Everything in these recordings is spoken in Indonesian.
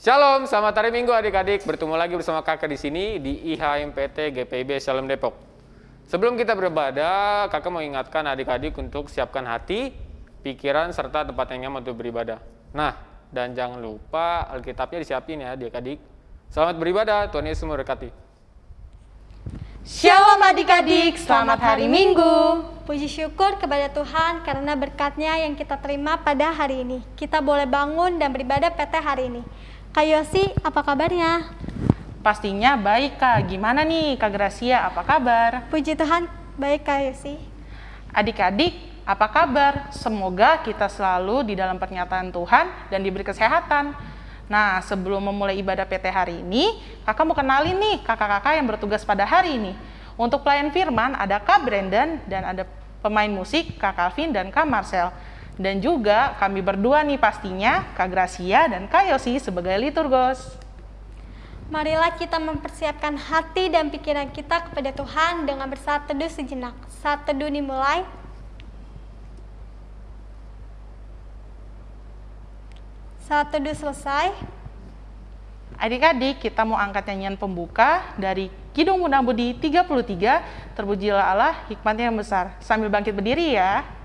Shalom, selamat hari Minggu adik-adik. Bertemu lagi bersama kakak di sini di IHMPT GPIB Shalom Depok. Sebelum kita beribadah, kakak mau ingatkan adik-adik untuk siapkan hati, pikiran, serta tempat yang nyaman untuk beribadah. Nah, dan jangan lupa Alkitabnya disiapin ya adik-adik. Selamat beribadah, Tuhan Yesus memberkati. Shalom adik-adik, selamat hari Minggu. Puji syukur kepada Tuhan karena berkatnya yang kita terima pada hari ini. Kita boleh bangun dan beribadah PT hari ini. Kak Yosi, apa kabarnya? Pastinya baik Kak, gimana nih Kak Gracia, apa kabar? Puji Tuhan, baik Kak Yosi. Adik-adik, apa kabar? Semoga kita selalu di dalam pernyataan Tuhan dan diberi kesehatan. Nah, sebelum memulai ibadah PT hari ini, kakak mau kenalin nih kakak-kakak yang bertugas pada hari ini. Untuk pelayan firman ada Kak Brandon dan ada pemain musik Kak Calvin dan Kak Marcel. Dan juga kami berdua nih pastinya, Kak Gracia dan Kak Yosi sebagai liturgos. Marilah kita mempersiapkan hati dan pikiran kita kepada Tuhan dengan bersaat teduh sejenak. Saat teduh dimulai. Saat teduh selesai. Adik-adik, kita mau angkat nyanyian pembuka dari Kidung Bunda Budi 33, Terpujilah Allah, hikmatnya yang besar. Sambil bangkit berdiri ya.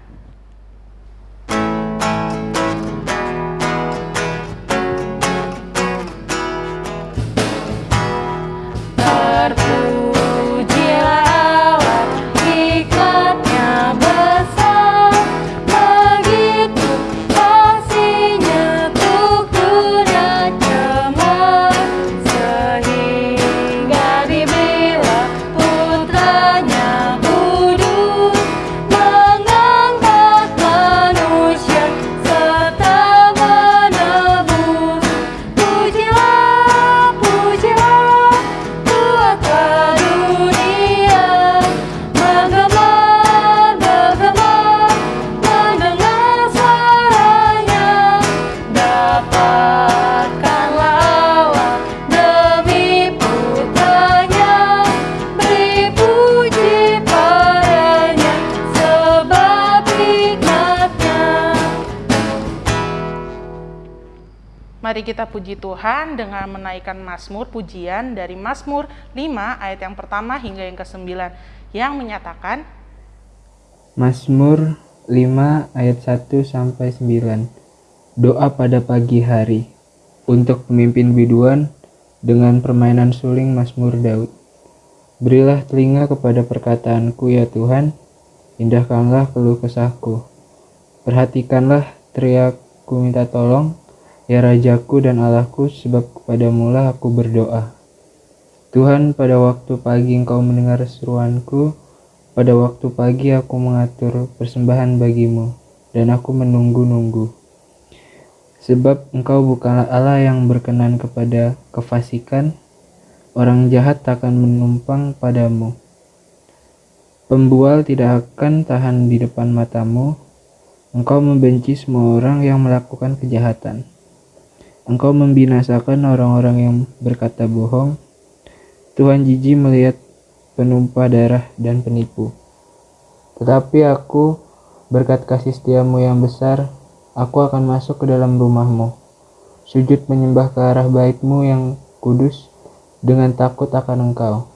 Kita puji Tuhan dengan menaikkan Mazmur pujian dari Mazmur 5 ayat yang pertama hingga yang ke-9 yang menyatakan Mazmur 5 ayat 1 sampai 9. Doa pada pagi hari untuk pemimpin biduan dengan permainan suling Mazmur Daud. Berilah telinga kepada perkataanku ya Tuhan, indahkanlah keluh kesahku. Perhatikanlah teriakku minta tolong, ya Rajaku dan Allahku, sebab kepadamulah aku berdoa. Tuhan, pada waktu pagi engkau mendengar seruanku, pada waktu pagi aku mengatur persembahan bagimu, dan aku menunggu-nunggu. Sebab engkau bukanlah Allah yang berkenan kepada kefasikan, orang jahat takkan menumpang padamu. Pembual tidak akan tahan di depan matamu, engkau membenci semua orang yang melakukan kejahatan. Engkau membinasakan orang-orang yang berkata bohong, Tuhan jijik melihat penumpah darah dan penipu. Tetapi aku, berkat kasih setiamu yang besar, aku akan masuk ke dalam rumahmu. Sujud menyembah ke arah baitmu yang kudus, dengan takut akan engkau.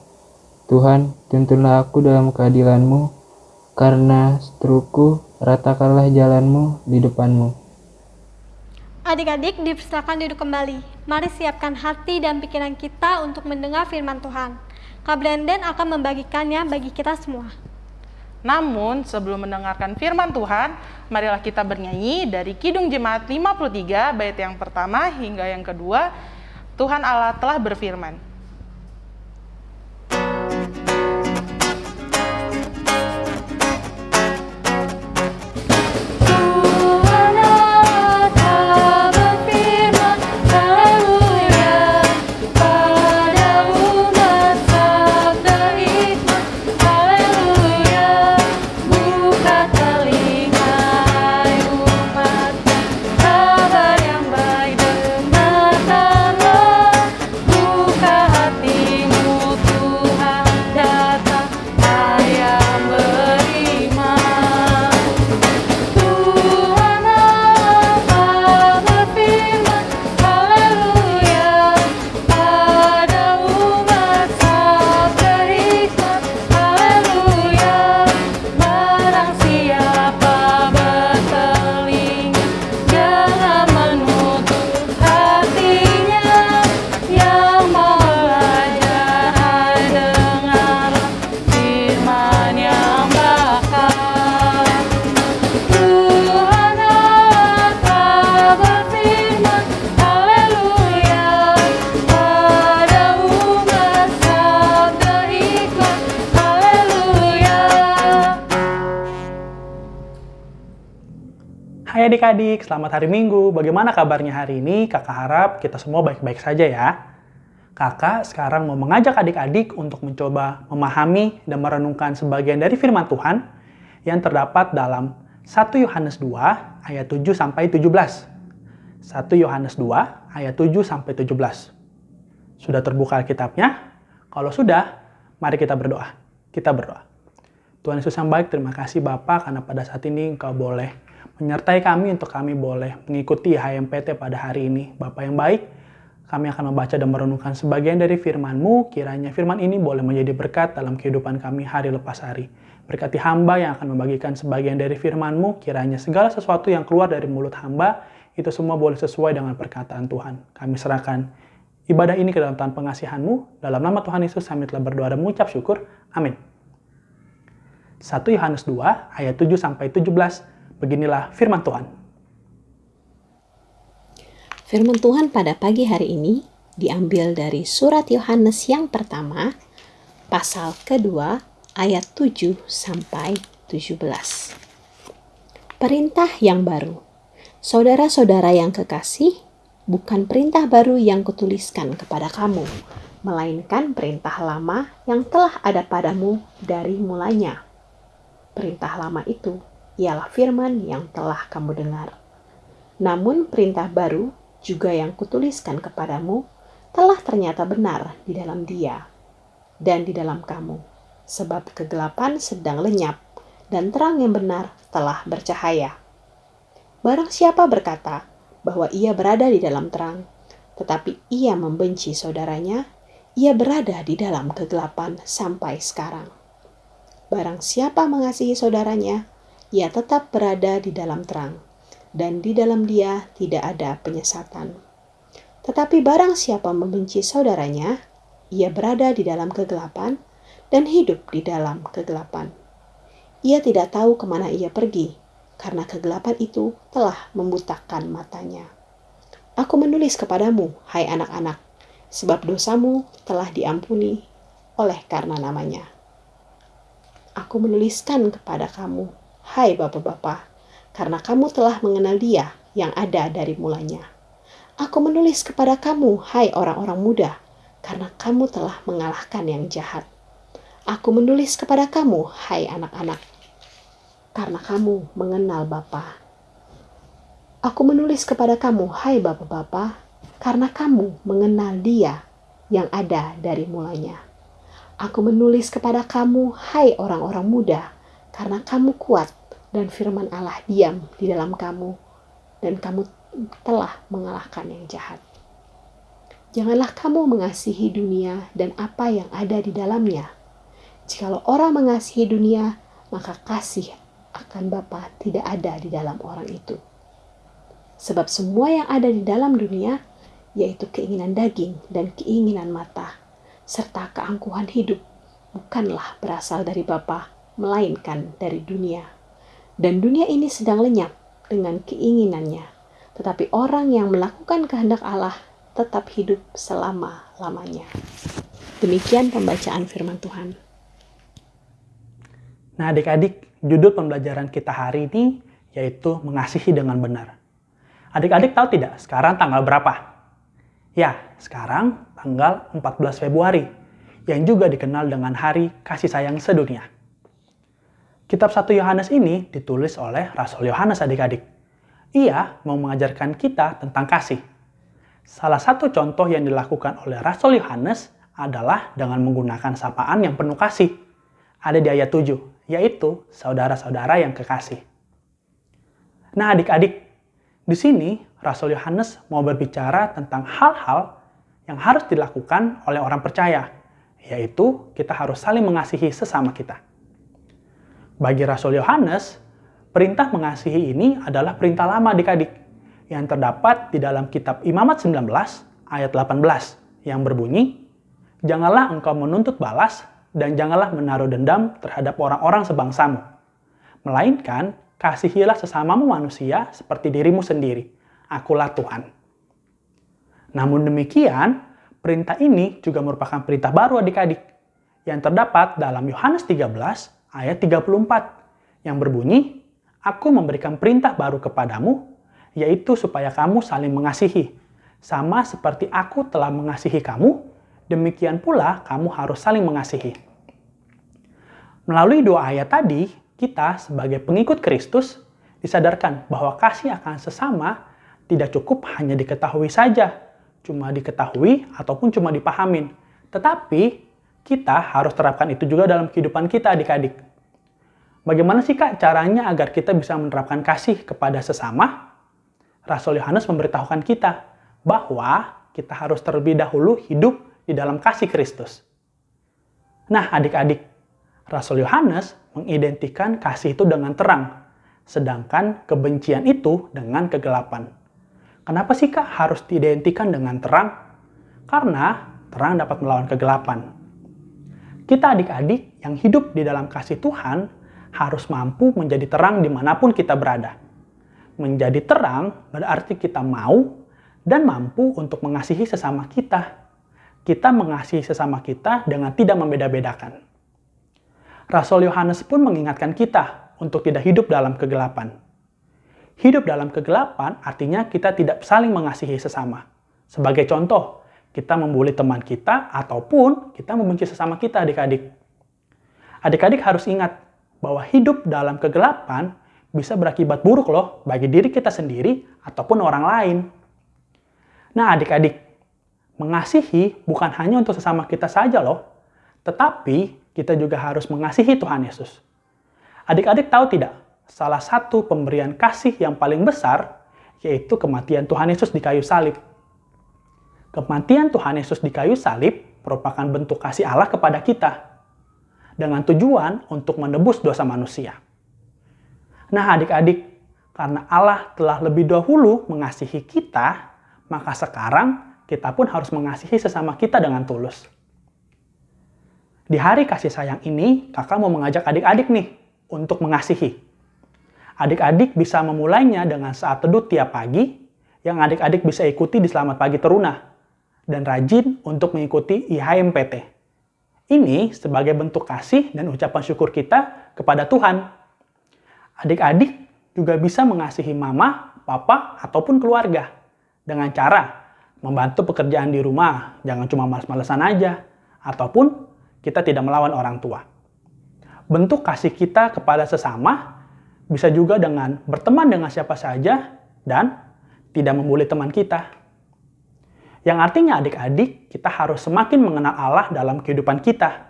Tuhan, tuntunlah aku dalam keadilanmu, karena seteruku, ratakanlah jalanmu di depanmu. Adik-adik dipersilakan duduk kembali. Mari siapkan hati dan pikiran kita untuk mendengar firman Tuhan. Kak Brandon akan membagikannya bagi kita semua. Namun, sebelum mendengarkan firman Tuhan, marilah kita bernyanyi dari Kidung Jemaat 53, bait yang pertama hingga yang kedua, Tuhan Allah telah berfirman. Hai adik-adik, selamat hari Minggu. Bagaimana kabarnya hari ini? Kakak harap kita semua baik-baik saja ya. Kakak sekarang mau mengajak adik-adik untuk mencoba memahami dan merenungkan sebagian dari firman Tuhan yang terdapat dalam 1 Yohanes 2 ayat 7 sampai 17. 1 Yohanes 2 ayat 7 sampai 17. Sudah terbuka Alkitabnya? Kalau sudah, mari kita berdoa. Kita berdoa. Tuhan Yesus yang baik, terima kasih Bapak karena pada saat ini Engkau boleh menyertai kami untuk kami boleh mengikuti HMPT pada hari ini. Bapak yang baik, kami akan membaca dan merenungkan sebagian dari firman-Mu, kiranya firman ini boleh menjadi berkat dalam kehidupan kami hari lepas hari. Berkati hamba yang akan membagikan sebagian dari firman-Mu, kiranya segala sesuatu yang keluar dari mulut hamba, itu semua boleh sesuai dengan perkataan Tuhan. Kami serahkan ibadah ini ke dalam tangan pengasihan-Mu. Dalam nama Tuhan Yesus kami telah berdoa dan mengucap syukur. Amin. 1 Yohanes 2 ayat 7 sampai 17 Beginilah firman Tuhan. Firman Tuhan pada pagi hari ini diambil dari surat Yohanes yang pertama, pasal kedua, ayat 7 sampai 17. Perintah yang baru. Saudara-saudara yang kekasih, bukan perintah baru yang kutuliskan kepada kamu, melainkan perintah lama yang telah ada padamu dari mulanya. Perintah lama itu ialah firman yang telah kamu dengar. Namun perintah baru juga yang kutuliskan kepadamu telah ternyata benar di dalam dia dan di dalam kamu. Sebab kegelapan sedang lenyap dan terang yang benar telah bercahaya. Barang siapa berkata bahwa ia berada di dalam terang, tetapi ia membenci saudaranya, ia berada di dalam kegelapan sampai sekarang. Barang siapa mengasihi saudaranya, ia tetap berada di dalam terang, dan di dalam dia tidak ada penyesatan. Tetapi barang siapa membenci saudaranya, ia berada di dalam kegelapan dan hidup di dalam kegelapan. Ia tidak tahu ke mana ia pergi, karena kegelapan itu telah membutakan matanya. Aku menulis kepadamu, hai anak-anak, sebab dosamu telah diampuni oleh karena namanya. Aku menuliskan kepada kamu, Hai bapak-bapak, karena kamu telah mengenal dia yang ada dari mulanya. Aku menulis kepada kamu, hai orang-orang muda, karena kamu telah mengalahkan yang jahat. Aku menulis kepada kamu, hai anak-anak, karena kamu mengenal Bapa. Aku menulis kepada kamu, hai bapak-bapak, karena kamu mengenal dia yang ada dari mulanya. Aku menulis kepada kamu, hai orang-orang muda, karena kamu kuat dan firman Allah diam di dalam kamu dan kamu telah mengalahkan yang jahat. Janganlah kamu mengasihi dunia dan apa yang ada di dalamnya. Jikalau orang mengasihi dunia, maka kasih akan Bapa tidak ada di dalam orang itu. Sebab semua yang ada di dalam dunia, yaitu keinginan daging dan keinginan mata, serta keangkuhan hidup, bukanlah berasal dari Bapa, melainkan dari dunia dan dunia ini sedang lenyap dengan keinginannya. Tetapi orang yang melakukan kehendak Allah tetap hidup selama-lamanya. Demikian pembacaan firman Tuhan. Nah adik-adik, judul pembelajaran kita hari ini yaitu mengasihi dengan benar. Adik-adik tahu tidak sekarang tanggal berapa? Ya, sekarang tanggal 14 Februari, yang juga dikenal dengan Hari Kasih Sayang Sedunia. Kitab 1 Yohanes ini ditulis oleh Rasul Yohanes adik-adik. Ia mau mengajarkan kita tentang kasih. Salah satu contoh yang dilakukan oleh Rasul Yohanes adalah dengan menggunakan sapaan yang penuh kasih. Ada di ayat 7, yaitu saudara-saudara yang kekasih. Nah adik-adik, di sini Rasul Yohanes mau berbicara tentang hal-hal yang harus dilakukan oleh orang percaya, yaitu kita harus saling mengasihi sesama kita. Bagi Rasul Yohanes, perintah mengasihi ini adalah perintah lama adik-adik yang terdapat di dalam kitab Imamat 19 ayat 18 yang berbunyi, Janganlah engkau menuntut balas dan janganlah menaruh dendam terhadap orang-orang sebangsamu. Melainkan, kasihilah sesamamu manusia seperti dirimu sendiri. Akulah Tuhan. Namun demikian, perintah ini juga merupakan perintah baru adik-adik yang terdapat dalam Yohanes 13 ayat 34 yang berbunyi, Aku memberikan perintah baru kepadamu, yaitu supaya kamu saling mengasihi. Sama seperti aku telah mengasihi kamu, demikian pula kamu harus saling mengasihi. Melalui dua ayat tadi, kita sebagai pengikut Kristus disadarkan bahwa kasih akan sesama tidak cukup hanya diketahui saja, cuma diketahui ataupun cuma dipahamin. Tetapi kita harus terapkan itu juga dalam kehidupan kita adik-adik. Bagaimana sih kak caranya agar kita bisa menerapkan kasih kepada sesama? Rasul Yohanes memberitahukan kita bahwa kita harus terlebih dahulu hidup di dalam kasih Kristus. Nah adik-adik, Rasul Yohanes mengidentikan kasih itu dengan terang, sedangkan kebencian itu dengan kegelapan. Kenapa sih kak harus diidentikan dengan terang? Karena terang dapat melawan kegelapan. Kita adik-adik yang hidup di dalam kasih Tuhan harus mampu menjadi terang di mana pun kita berada. Menjadi terang berarti kita mau dan mampu untuk mengasihi sesama kita. Kita mengasihi sesama kita dengan tidak membeda-bedakan. Rasul Yohanes pun mengingatkan kita untuk tidak hidup dalam kegelapan. Hidup dalam kegelapan artinya kita tidak saling mengasihi sesama. Sebagai contoh, kita membuli teman kita ataupun kita membenci sesama kita adik-adik. Adik-adik harus ingat bahwa hidup dalam kegelapan bisa berakibat buruk loh bagi diri kita sendiri ataupun orang lain. Nah adik-adik, mengasihi bukan hanya untuk sesama kita saja loh, tetapi kita juga harus mengasihi Tuhan Yesus. Adik-adik tahu tidak, salah satu pemberian kasih yang paling besar yaitu kematian Tuhan Yesus di kayu salib. Kematian Tuhan Yesus di kayu salib merupakan bentuk kasih Allah kepada kita dengan tujuan untuk menebus dosa manusia. Nah adik-adik, karena Allah telah lebih dahulu mengasihi kita, maka sekarang kita pun harus mengasihi sesama kita dengan tulus. Di hari kasih sayang ini, kakak mau mengajak adik-adik nih untuk mengasihi. Adik-adik bisa memulainya dengan saat teduh tiap pagi, yang adik-adik bisa ikuti di Selamat Pagi Teruna, dan rajin untuk mengikuti IHMPT. Ini sebagai bentuk kasih dan ucapan syukur kita kepada Tuhan. Adik-adik juga bisa mengasihi mama, papa, ataupun keluarga dengan cara membantu pekerjaan di rumah, jangan cuma males-malesan aja, ataupun kita tidak melawan orang tua. Bentuk kasih kita kepada sesama bisa juga dengan berteman dengan siapa saja dan tidak membuli teman kita. Yang artinya adik-adik, kita harus semakin mengenal Allah dalam kehidupan kita.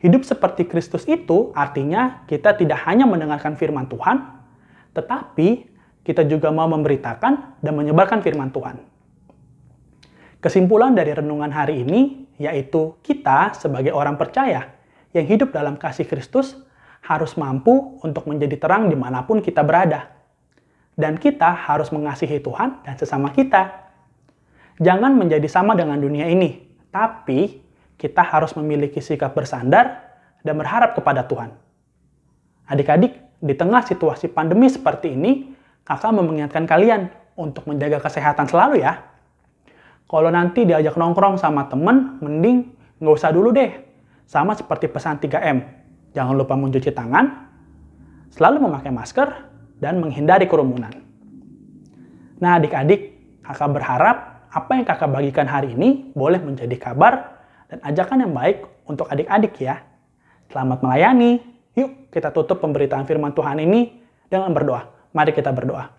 Hidup seperti Kristus itu artinya kita tidak hanya mendengarkan firman Tuhan, tetapi kita juga mau memberitakan dan menyebarkan firman Tuhan. Kesimpulan dari renungan hari ini yaitu kita sebagai orang percaya yang hidup dalam kasih Kristus harus mampu untuk menjadi terang di mana pun kita berada. Dan kita harus mengasihi Tuhan dan sesama kita Jangan menjadi sama dengan dunia ini, tapi kita harus memiliki sikap bersandar dan berharap kepada Tuhan. Adik-adik, di tengah situasi pandemi seperti ini, kakak mengingatkan kalian untuk menjaga kesehatan selalu ya. Kalau nanti diajak nongkrong sama temen, mending nggak usah dulu deh. Sama seperti pesan 3M. Jangan lupa mencuci tangan, selalu memakai masker, dan menghindari kerumunan. Nah adik-adik, kakak berharap apa yang kakak bagikan hari ini boleh menjadi kabar dan ajakan yang baik untuk adik-adik ya. Selamat melayani. Yuk kita tutup pemberitaan firman Tuhan ini dengan berdoa. Mari kita berdoa.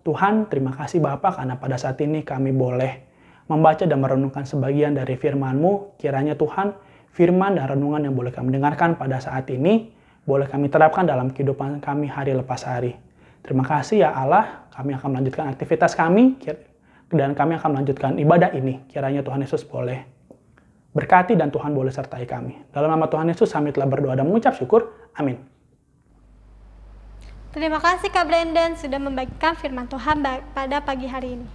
Tuhan, terima kasih Bapak karena pada saat ini kami boleh membaca dan merenungkan sebagian dari firman-Mu. Kiranya Tuhan, firman dan renungan yang boleh kami dengarkan pada saat ini, boleh kami terapkan dalam kehidupan kami hari lepas hari. Terima kasih ya Allah, kami akan melanjutkan aktivitas kami dan kami akan melanjutkan ibadah ini. Kiranya Tuhan Yesus boleh berkati dan Tuhan boleh sertai kami. Dalam nama Tuhan Yesus kami telah berdoa dan mengucap syukur. Amin. Terima kasih Kak Brandon sudah membagikan firman Tuhan pada pagi hari ini.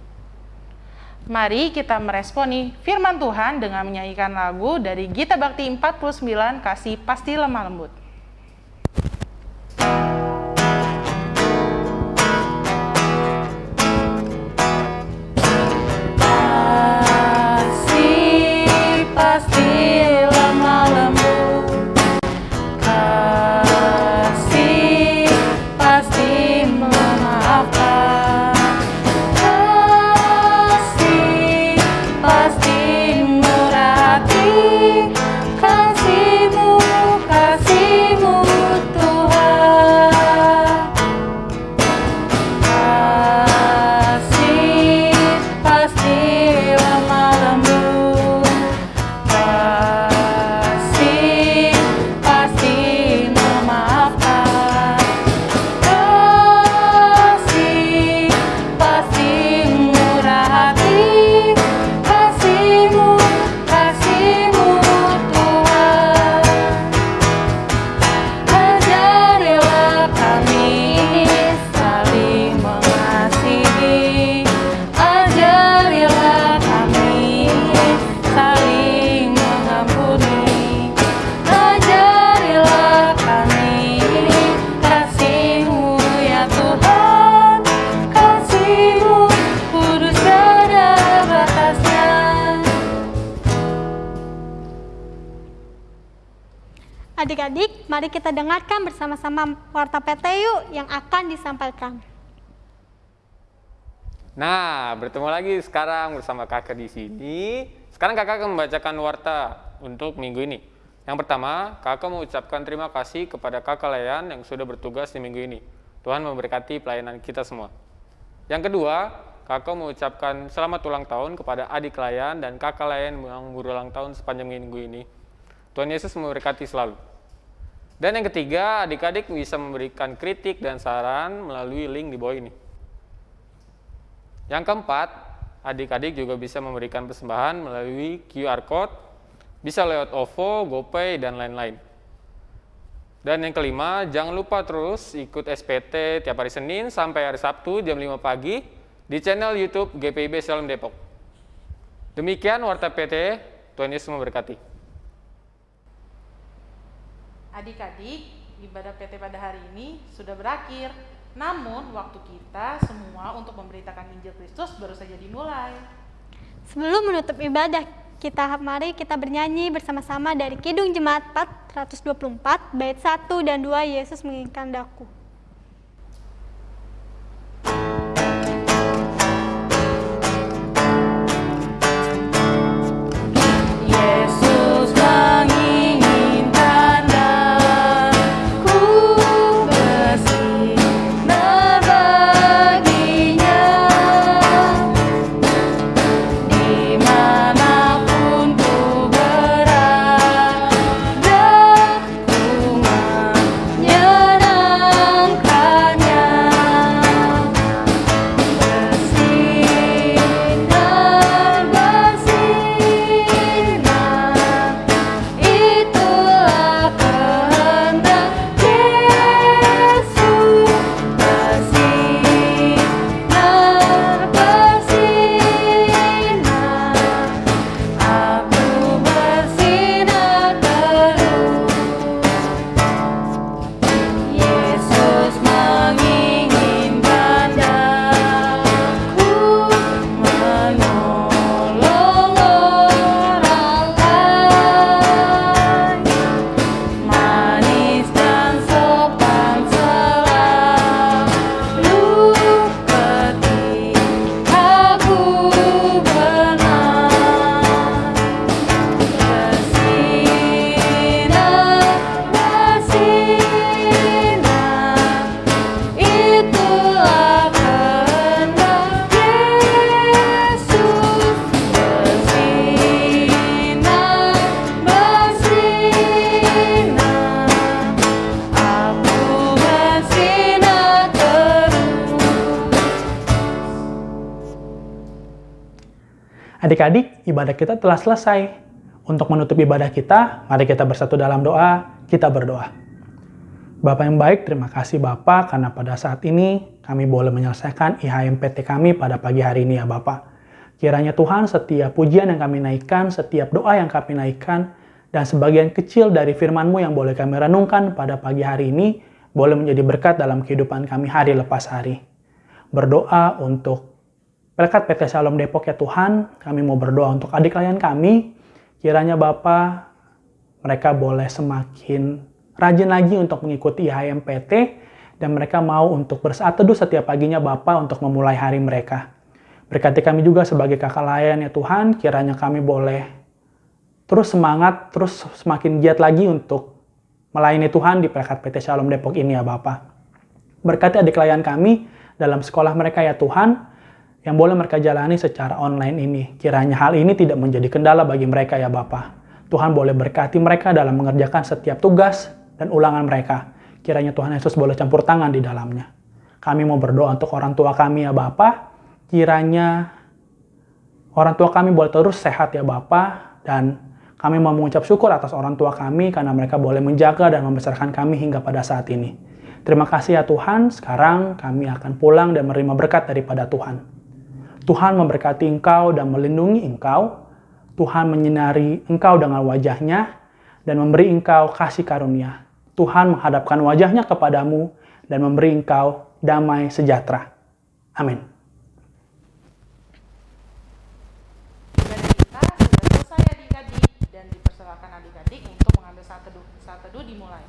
Mari kita meresponi firman Tuhan dengan menyanyikan lagu dari Gita Bakti 49 Kasih Pasti Lemah Lembut. Pasti dengarkan bersama-sama warta PT yuk yang akan disampaikan. Nah, bertemu lagi sekarang bersama kakak di sini. Sekarang kakak akan membacakan warta untuk minggu ini. Yang pertama, kakak mengucapkan terima kasih kepada kakak Layan yang sudah bertugas di minggu ini. Tuhan memberkati pelayanan kita semua. Yang kedua, kakak mengucapkan selamat ulang tahun kepada adik Layan dan kakak Layan yang berulang tahun sepanjang minggu ini. Tuhan Yesus memberkati selalu. Dan yang ketiga, adik-adik bisa memberikan kritik dan saran melalui link di bawah ini. Yang keempat, adik-adik juga bisa memberikan persembahan melalui QR Code, bisa lewat OVO, GoPay, dan lain-lain. Dan yang kelima, jangan lupa terus ikut SPT tiap hari Senin sampai hari Sabtu jam 5 pagi di channel YouTube GPIB Salam Depok. Demikian Warta PT, Tuhan Yesus memberkati. Adik-adik, ibadah PT pada hari ini sudah berakhir. Namun, waktu kita semua untuk memberitakan Injil Kristus baru saja dimulai. Sebelum menutup ibadah, kita mari kita bernyanyi bersama-sama dari Kidung Jemaat 424 bait 1 dan 2 Yesus menginginkan daku. Adik-adik, ibadah kita telah selesai. Untuk menutup ibadah kita, mari kita bersatu dalam doa, kita berdoa. Bapak yang baik, terima kasih Bapak karena pada saat ini kami boleh menyelesaikan IHMPT kami pada pagi hari ini ya Bapak. Kiranya Tuhan setiap pujian yang kami naikkan, setiap doa yang kami naikkan, dan sebagian kecil dari firman-Mu yang boleh kami renungkan pada pagi hari ini, boleh menjadi berkat dalam kehidupan kami hari lepas hari. Berdoa untuk Berkat PT Shalom Depok ya Tuhan, kami mau berdoa untuk adik klien kami. Kiranya Bapak, mereka boleh semakin rajin lagi untuk mengikuti IHMPT dan mereka mau untuk bersaat teduh setiap paginya Bapak untuk memulai hari mereka. Berkati kami juga sebagai kakak layan ya Tuhan, kiranya kami boleh terus semangat, terus semakin giat lagi untuk melayani Tuhan di berkat PT Shalom Depok ini ya Bapak. Berkati adik klien kami dalam sekolah mereka ya Tuhan, yang boleh mereka jalani secara online ini. Kiranya hal ini tidak menjadi kendala bagi mereka ya Bapak. Tuhan boleh berkati mereka dalam mengerjakan setiap tugas dan ulangan mereka. Kiranya Tuhan Yesus boleh campur tangan di dalamnya. Kami mau berdoa untuk orang tua kami ya Bapak. Kiranya orang tua kami boleh terus sehat ya Bapak. Dan kami mau mengucap syukur atas orang tua kami karena mereka boleh menjaga dan membesarkan kami hingga pada saat ini. Terima kasih ya Tuhan, sekarang kami akan pulang dan menerima berkat daripada Tuhan. Tuhan memberkati engkau dan melindungi engkau. Tuhan menyinari engkau dengan wajahnya dan memberi engkau kasih karunia. Tuhan menghadapkan wajahnya kepadamu dan memberi engkau damai sejahtera. Amin. Ibadah kita sudah selesai adik-adik dan dipersilakan adik-adik untuk mengambil saat teduh. Saat teduh dimulai.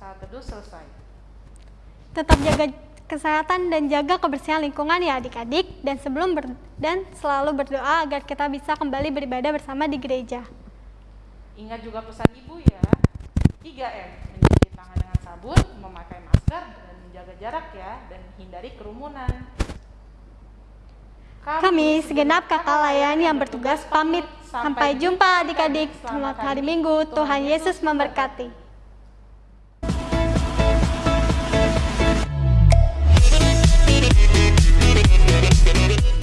Saat teduh selesai. Tetap jaga kesehatan dan jaga kebersihan lingkungan ya adik-adik dan sebelum ber- dan selalu berdoa agar kita bisa kembali beribadah bersama di gereja. Ingat juga pesan ibu ya. 3M, mencuci tangan dengan sabun, memakai masker, dan menjaga jarak ya, dan hindari kerumunan. Kami segenap kakak layan yang bertugas pamit. Sampai jumpa adik-adik. Selamat hari Minggu. Tuhan Yesus memberkati.